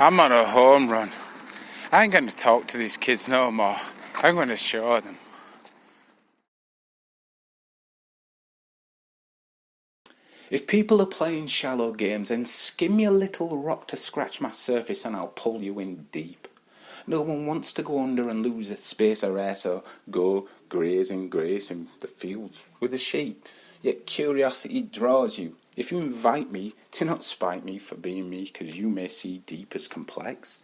I'm on a home run. I ain't going to talk to these kids no more. I'm going to show them. If people are playing shallow games, then skim a little rock to scratch my surface and I'll pull you in deep. No one wants to go under and lose a space of air, so go graze in the fields with the sheep. Yet curiosity draws you, if you invite me, do not spite me for being me, because you may see deep as complex,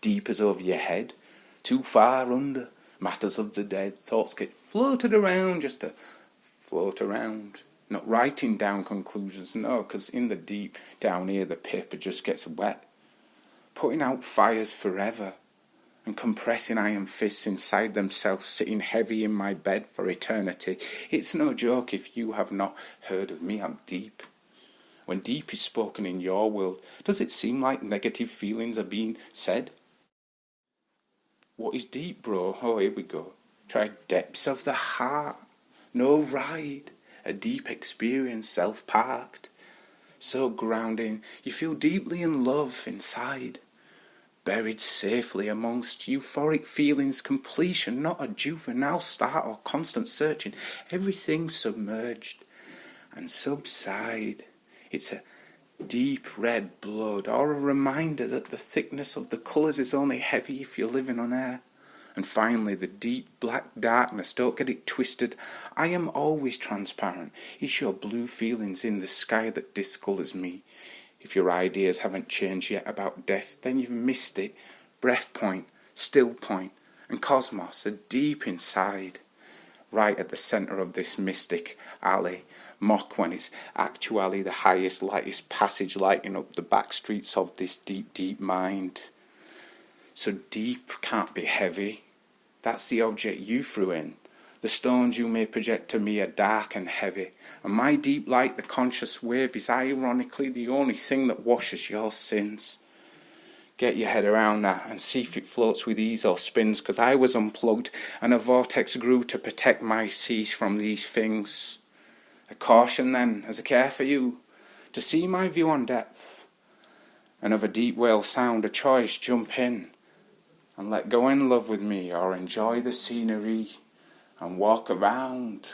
deep as over your head, too far under, matters of the dead, thoughts get floated around just to float around. Not writing down conclusions, no, because in the deep down here the paper just gets wet. Putting out fires forever and compressing iron fists inside themselves, sitting heavy in my bed for eternity. It's no joke if you have not heard of me, I'm deep. When deep is spoken in your world, does it seem like negative feelings are being said? What is deep, bro? Oh, here we go. Try depths of the heart. No ride. A deep experience, self parked. So grounding, you feel deeply in love inside. Buried safely amongst euphoric feelings, completion, not a juvenile start or constant searching. Everything submerged and subside. It's a deep red blood, or a reminder that the thickness of the colours is only heavy if you're living on air. And finally, the deep black darkness, don't get it twisted. I am always transparent. It's your blue feelings in the sky that discolours me. If your ideas haven't changed yet about death, then you've missed it. Breath point, still point, and cosmos are deep inside right at the centre of this mystic alley. Mock when it's actually the highest, lightest passage lighting up the back streets of this deep, deep mind. So deep can't be heavy. That's the object you threw in. The stones you may project to me are dark and heavy, and my deep light, the conscious wave, is ironically the only thing that washes your sins. Get your head around that and see if it floats with ease or spins, because I was unplugged and a vortex grew to protect my seas from these things. A caution then, as a care for you, to see my view on depth, and of a deep whale sound, a choice, jump in and let go in love with me, or enjoy the scenery and walk around.